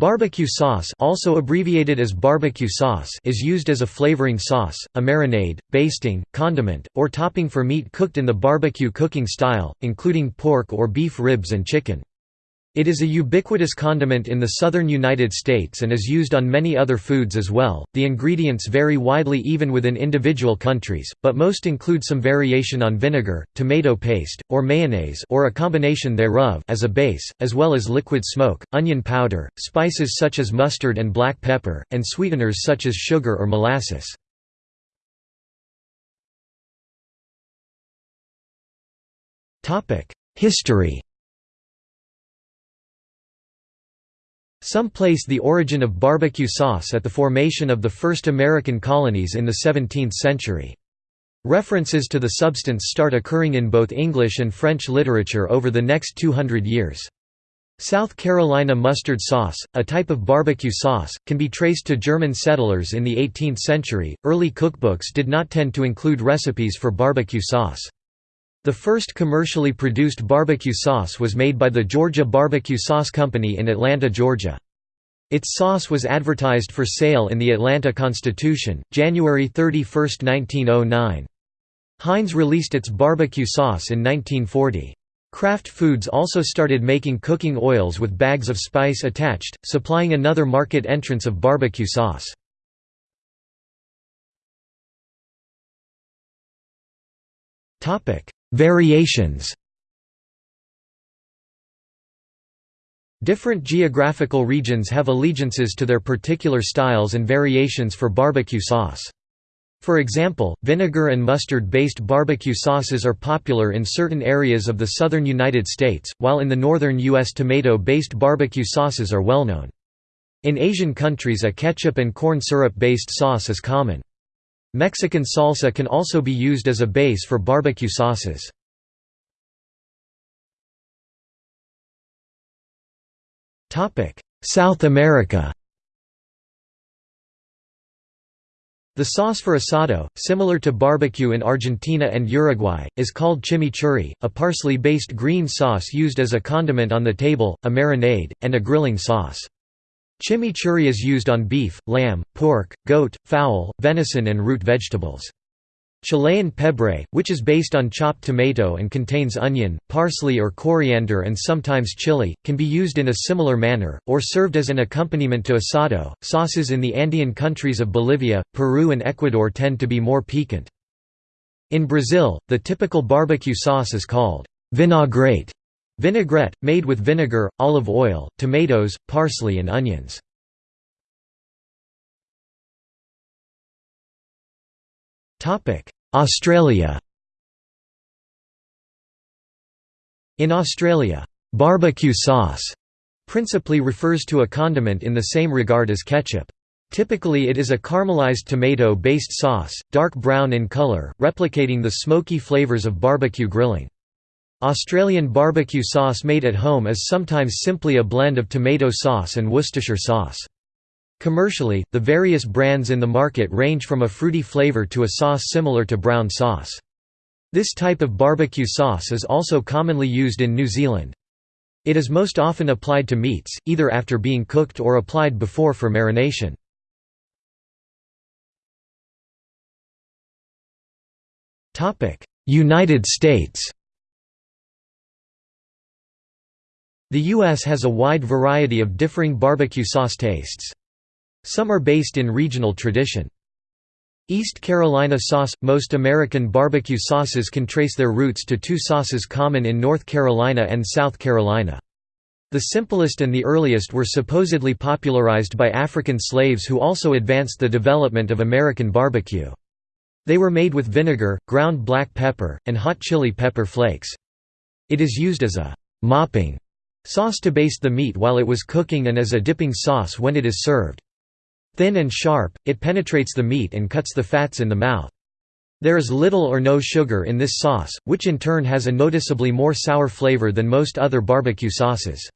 Barbecue sauce also abbreviated as barbecue sauce is used as a flavoring sauce, a marinade, basting, condiment, or topping for meat cooked in the barbecue cooking style, including pork or beef ribs and chicken. It is a ubiquitous condiment in the southern United States and is used on many other foods as well. The ingredients vary widely even within individual countries, but most include some variation on vinegar, tomato paste, or mayonnaise or a combination thereof as a base, as well as liquid smoke, onion powder, spices such as mustard and black pepper, and sweeteners such as sugar or molasses. History Some place the origin of barbecue sauce at the formation of the first American colonies in the 17th century. References to the substance start occurring in both English and French literature over the next 200 years. South Carolina mustard sauce, a type of barbecue sauce, can be traced to German settlers in the 18th century. Early cookbooks did not tend to include recipes for barbecue sauce. The first commercially produced barbecue sauce was made by the Georgia Barbecue Sauce Company in Atlanta, Georgia. Its sauce was advertised for sale in the Atlanta Constitution, January 31, 1909. Heinz released its barbecue sauce in 1940. Kraft Foods also started making cooking oils with bags of spice attached, supplying another market entrance of barbecue sauce. Variations Different geographical regions have allegiances to their particular styles and variations for barbecue sauce. For example, vinegar and mustard-based barbecue sauces are popular in certain areas of the southern United States, while in the northern U.S. tomato-based barbecue sauces are well known. In Asian countries a ketchup and corn syrup-based sauce is common. Mexican salsa can also be used as a base for barbecue sauces. South America The sauce for asado, similar to barbecue in Argentina and Uruguay, is called chimichurri, a parsley-based green sauce used as a condiment on the table, a marinade, and a grilling sauce. Chimichurri is used on beef, lamb, pork, goat, fowl, venison and root vegetables. Chilean pebre, which is based on chopped tomato and contains onion, parsley or coriander and sometimes chili, can be used in a similar manner, or served as an accompaniment to asado. Sauces in the Andean countries of Bolivia, Peru, and Ecuador tend to be more piquant. In Brazil, the typical barbecue sauce is called vinagrete Vinaigrette, made with vinegar, olive oil, tomatoes, parsley and onions. Australia In Australia, barbecue sauce principally refers to a condiment in the same regard as ketchup. Typically it is a caramelized tomato-based sauce, dark brown in color, replicating the smoky flavors of barbecue grilling. Australian barbecue sauce made at home is sometimes simply a blend of tomato sauce and Worcestershire sauce. Commercially, the various brands in the market range from a fruity flavour to a sauce similar to brown sauce. This type of barbecue sauce is also commonly used in New Zealand. It is most often applied to meats, either after being cooked or applied before for marination. United States The U.S. has a wide variety of differing barbecue sauce tastes. Some are based in regional tradition. East Carolina sauce – Most American barbecue sauces can trace their roots to two sauces common in North Carolina and South Carolina. The simplest and the earliest were supposedly popularized by African slaves who also advanced the development of American barbecue. They were made with vinegar, ground black pepper, and hot chili pepper flakes. It is used as a «mopping» Sauce to baste the meat while it was cooking and as a dipping sauce when it is served. Thin and sharp, it penetrates the meat and cuts the fats in the mouth. There is little or no sugar in this sauce, which in turn has a noticeably more sour flavor than most other barbecue sauces.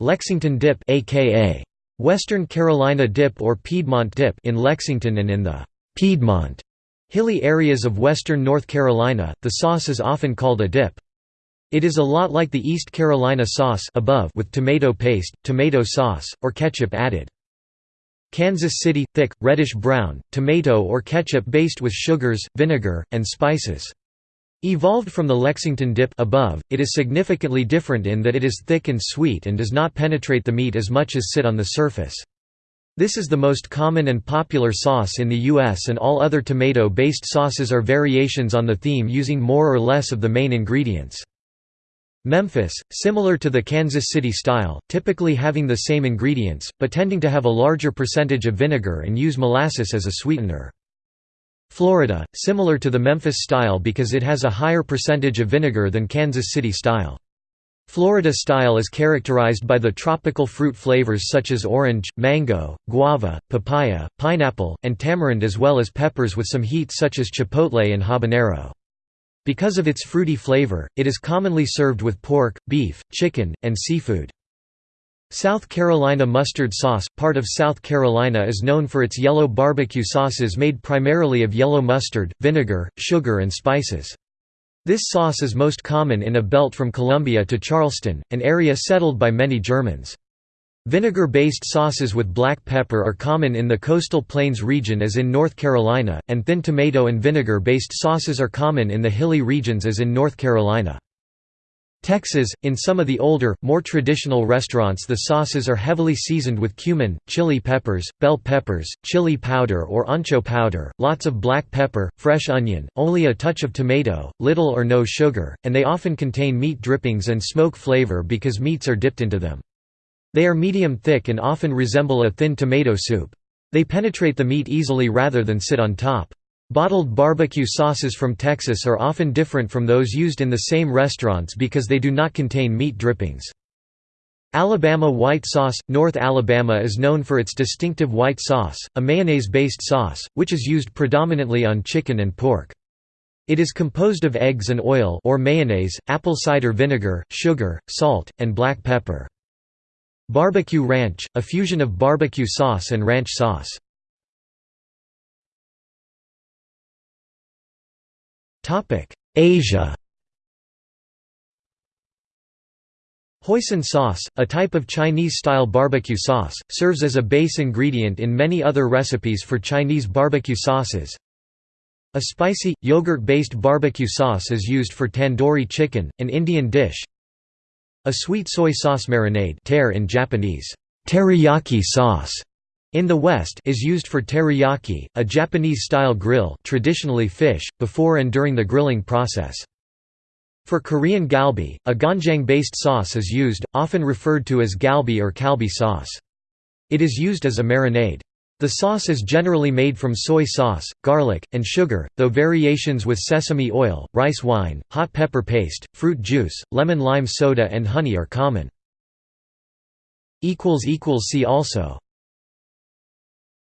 Lexington dip aka Western Carolina dip or Piedmont dip in Lexington and in the Piedmont hilly areas of western North Carolina, the sauce is often called a dip. It is a lot like the East Carolina sauce above with tomato paste, tomato sauce, or ketchup added. Kansas City – thick, reddish-brown, tomato or ketchup based with sugars, vinegar, and spices. Evolved from the Lexington dip above, it is significantly different in that it is thick and sweet and does not penetrate the meat as much as sit on the surface. This is the most common and popular sauce in the U.S. and all other tomato-based sauces are variations on the theme using more or less of the main ingredients. Memphis, similar to the Kansas City style, typically having the same ingredients, but tending to have a larger percentage of vinegar and use molasses as a sweetener. Florida, similar to the Memphis style because it has a higher percentage of vinegar than Kansas City style. Florida style is characterized by the tropical fruit flavors such as orange, mango, guava, papaya, pineapple, and tamarind as well as peppers with some heat such as chipotle and habanero. Because of its fruity flavor, it is commonly served with pork, beef, chicken, and seafood. South Carolina mustard sauce – Part of South Carolina is known for its yellow barbecue sauces made primarily of yellow mustard, vinegar, sugar and spices. This sauce is most common in a belt from Columbia to Charleston, an area settled by many Germans. Vinegar-based sauces with black pepper are common in the coastal plains region as in North Carolina, and thin tomato and vinegar-based sauces are common in the hilly regions as in North Carolina. Texas, in some of the older, more traditional restaurants the sauces are heavily seasoned with cumin, chili peppers, bell peppers, chili powder or ancho powder, lots of black pepper, fresh onion, only a touch of tomato, little or no sugar, and they often contain meat drippings and smoke flavor because meats are dipped into them. They are medium thick and often resemble a thin tomato soup. They penetrate the meat easily rather than sit on top. Bottled barbecue sauces from Texas are often different from those used in the same restaurants because they do not contain meat drippings. Alabama white sauce – North Alabama is known for its distinctive white sauce, a mayonnaise-based sauce, which is used predominantly on chicken and pork. It is composed of eggs and oil or mayonnaise, apple cider vinegar, sugar, salt, and black pepper. Barbecue ranch – a fusion of barbecue sauce and ranch sauce. Asia Hoisin sauce, a type of Chinese-style barbecue sauce, serves as a base ingredient in many other recipes for Chinese barbecue sauces. A spicy, yogurt-based barbecue sauce is used for tandoori chicken, an Indian dish. A sweet soy sauce marinade in Japanese, teriyaki sauce in the West is used for teriyaki, a Japanese-style grill traditionally fish, before and during the grilling process. For Korean galbi, a ganjang-based sauce is used, often referred to as galbi or kalbi sauce. It is used as a marinade. The sauce is generally made from soy sauce, garlic, and sugar, though variations with sesame oil, rice wine, hot pepper paste, fruit juice, lemon-lime soda and honey are common. See also